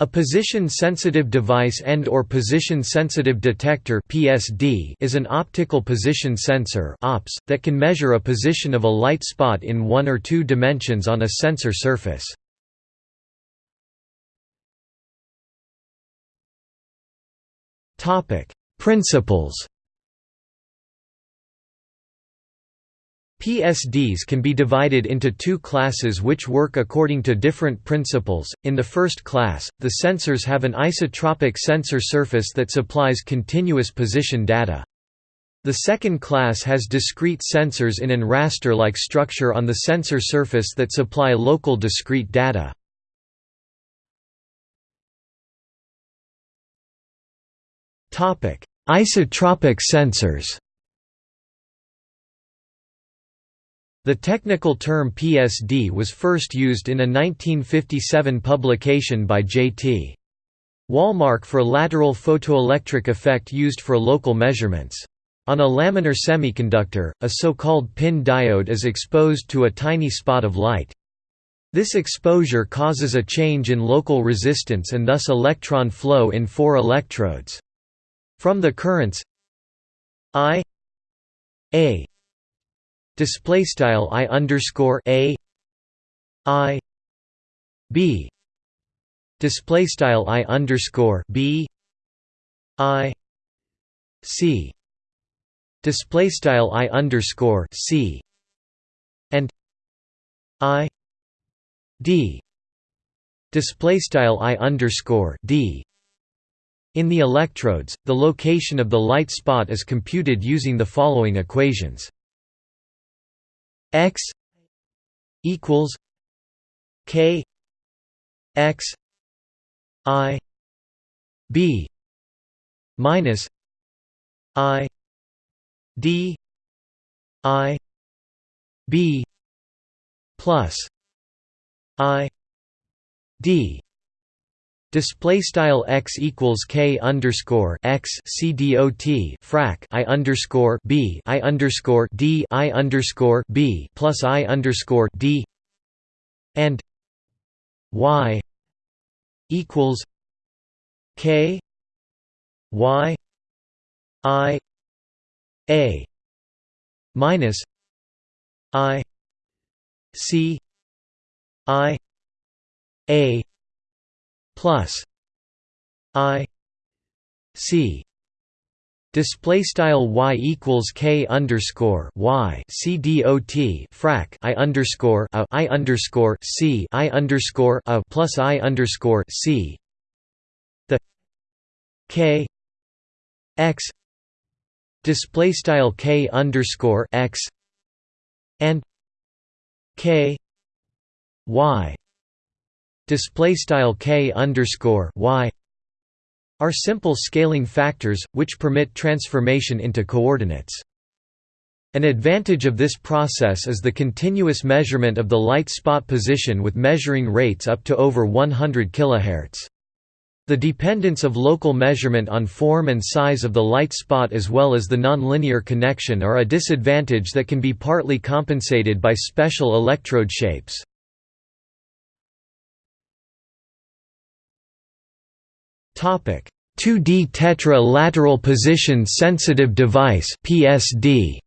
A position-sensitive device and or position-sensitive detector (PSD) is an optical position sensor (OPS) that can measure a position of a light spot in one or two dimensions on a sensor surface. Topic: Principles PSDs can be divided into two classes which work according to different principles. In the first class, the sensors have an isotropic sensor surface that supplies continuous position data. The second class has discrete sensors in an raster-like structure on the sensor surface that supply local discrete data. Isotropic sensors The technical term PSD was first used in a 1957 publication by J.T. Wallmark for lateral photoelectric effect used for local measurements. On a laminar semiconductor, a so-called PIN diode is exposed to a tiny spot of light. This exposure causes a change in local resistance and thus electron flow in four electrodes. From the currents I A display style i underscore a i b. Display style i underscore b i c. Display style i underscore c. And i d. Display style i underscore d. In the electrodes, the location of the light spot is computed using the following equations x equals k x i b minus i d i b plus i d Display style x equals k underscore x c dot frac i underscore b i underscore d i underscore b plus i underscore d and y equals k y i a minus i c i a plus i c Display style y equals k underscore y c dot frac i underscore a i underscore c i underscore a plus i underscore c. The k x display style k underscore x and k y display style k underscore y are simple scaling factors which permit transformation into coordinates. An advantage of this process is the continuous measurement of the light spot position with measuring rates up to over 100 kHz. The dependence of local measurement on form and size of the light spot as well as the nonlinear connection are a disadvantage that can be partly compensated by special electrode shapes. 2D tetra lateral position sensitive device PSD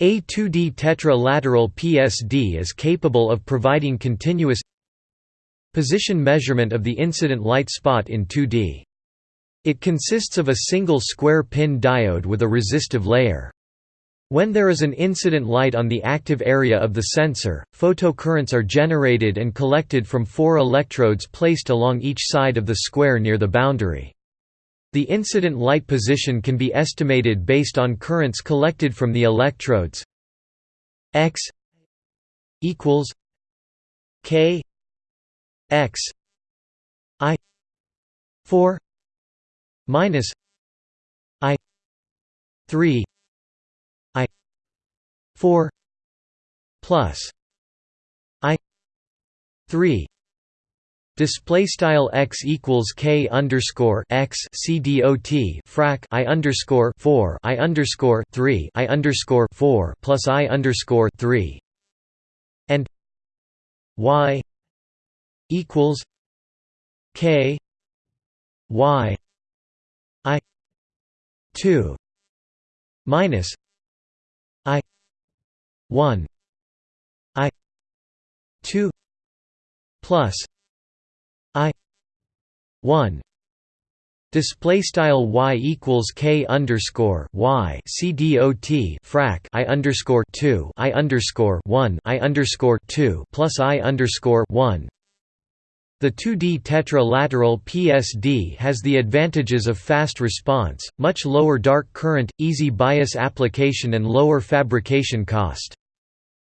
A 2D tetra lateral PSD is capable of providing continuous position measurement of the incident light spot in 2D. It consists of a single square pin diode with a resistive layer. When there is an incident light on the active area of the sensor, photocurrents are generated and collected from four electrodes placed along each side of the square near the boundary. The incident light position can be estimated based on currents collected from the electrodes x equals k x i 4 minus i 3 4 plus i 3 Display style x equals k underscore x c dot frac i underscore four i underscore three i underscore four plus i underscore three and y equals K Y I two minus 1 i 2 plus i 1 Display style y equals k underscore y c d o t frac i underscore two i underscore one i underscore two plus i underscore one. The 2D tetralateral PSD has the advantages of fast response, much lower dark current, easy bias application and lower fabrication cost.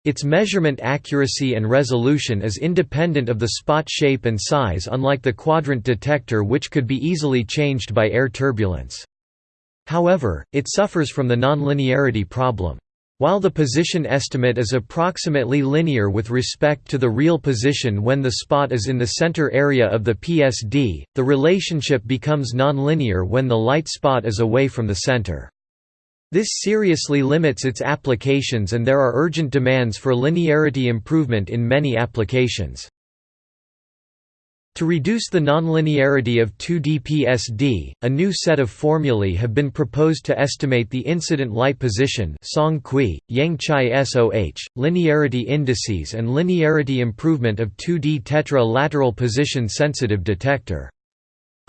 Its measurement accuracy and resolution is independent of the spot shape and size unlike the quadrant detector which could be easily changed by air turbulence. However, it suffers from the nonlinearity problem. While the position estimate is approximately linear with respect to the real position when the spot is in the center area of the PSD, the relationship becomes nonlinear when the light spot is away from the center. This seriously limits its applications and there are urgent demands for linearity improvement in many applications. To reduce the nonlinearity of 2D PSD, a new set of formulae have been proposed to estimate the incident light position Song Cui, Yang Chai SOH, linearity indices and linearity improvement of 2D tetra-lateral position-sensitive detector.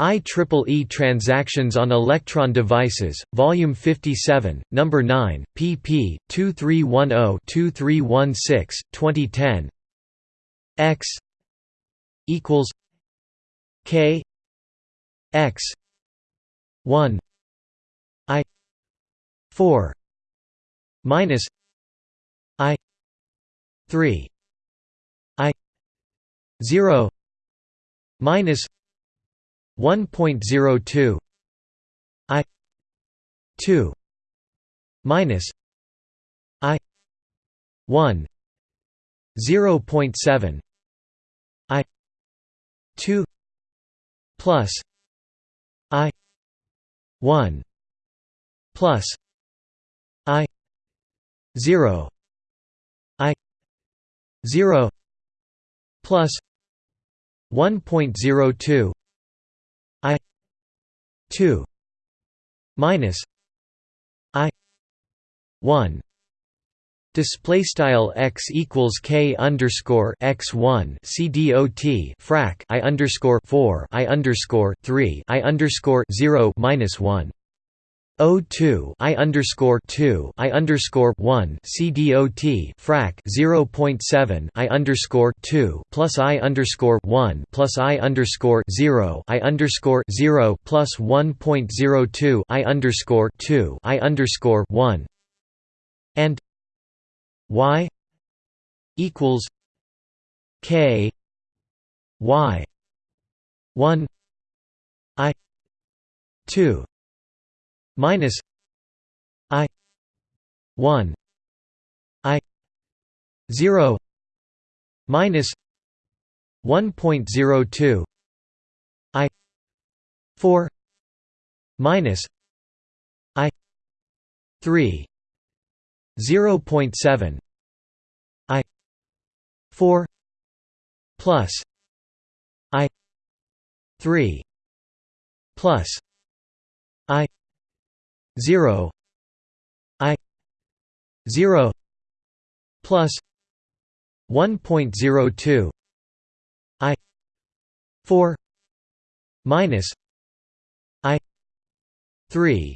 IEEE Transactions on Electron Devices, Volume 57, Number 9, pp. 2310-2316, 2010. X equals K X one I four minus I three I zero minus 1.02 i 2 minus i 1 0.7 i 2 plus i 1 plus i 0 i 0 plus 1.02 2 minus i 1 display style x equals k underscore x one c dot frac i underscore four i underscore three i underscore zero minus one. O two I underscore two I underscore one C D O T frac zero point seven I underscore two plus I underscore one plus I underscore zero I underscore zero plus one point zero two I underscore two I underscore one. And Y equals K Y one I two minus i 1 i 0 minus 1.02 i 4 minus i 3 0.7 i 4 plus i 3 plus 0 i 0 plus 1.02 i 4 minus i 3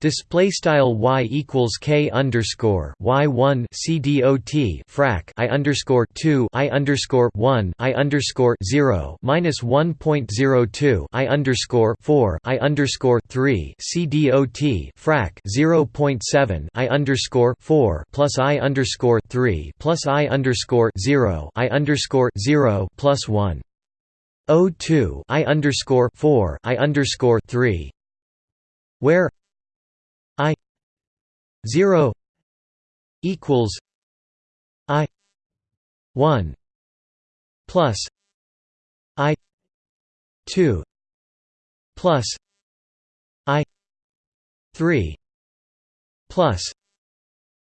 Display style y equals k underscore y one c dot frac i underscore two i underscore one i underscore zero minus one point zero two i underscore four i underscore three c dot frac zero point seven i underscore four plus i underscore three plus i underscore zero i underscore zero plus one O two I underscore four I underscore three where I zero equals I one plus I two plus I three plus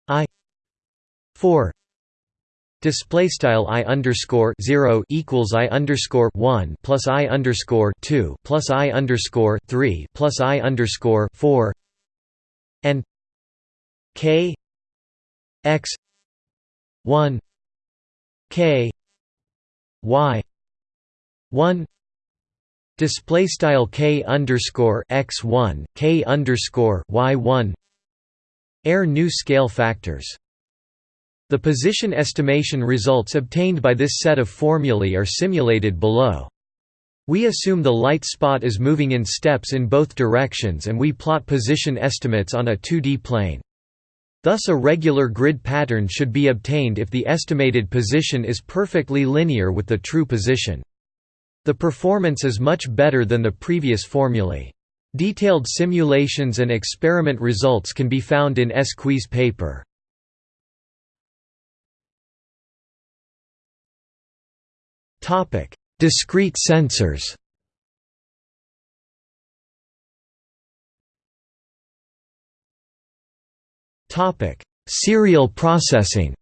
I four. Display style i underscore zero equals i underscore one plus i underscore two plus i underscore three plus i underscore four and k x one k y one display style k underscore x one k underscore y one air new scale factors the position estimation results obtained by this set of formulae are simulated below. We assume the light spot is moving in steps in both directions and we plot position estimates on a 2D plane. Thus a regular grid pattern should be obtained if the estimated position is perfectly linear with the true position. The performance is much better than the previous formulae. Detailed simulations and experiment results can be found in Esqui's paper. Topic: Discrete sensors. Topic: Serial processing.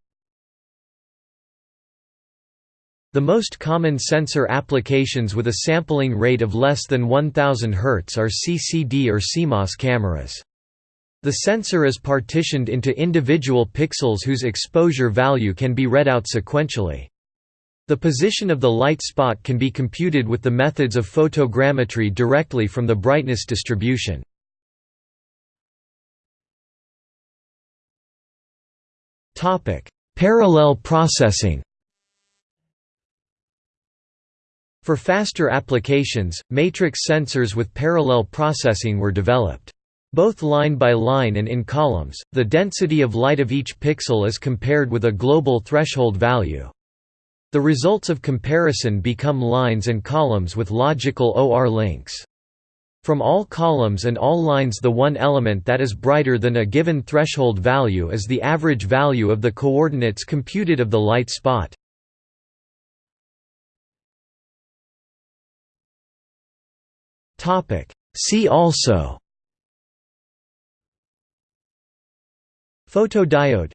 The most common sensor applications with a sampling rate of less than 1000 Hz are CCD or CMOS cameras. The sensor is partitioned into individual pixels whose exposure value can be read out sequentially. The position of the light spot can be computed with the methods of photogrammetry directly from the brightness distribution. Parallel processing For faster applications, matrix sensors with parallel processing were developed. Both line by line and in columns, the density of light of each pixel is compared with a global threshold value. The results of comparison become lines and columns with logical OR links. From all columns and all lines the one element that is brighter than a given threshold value is the average value of the coordinates computed of the light spot. See also Photodiode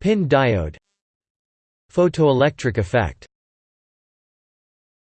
Pin diode Photoelectric effect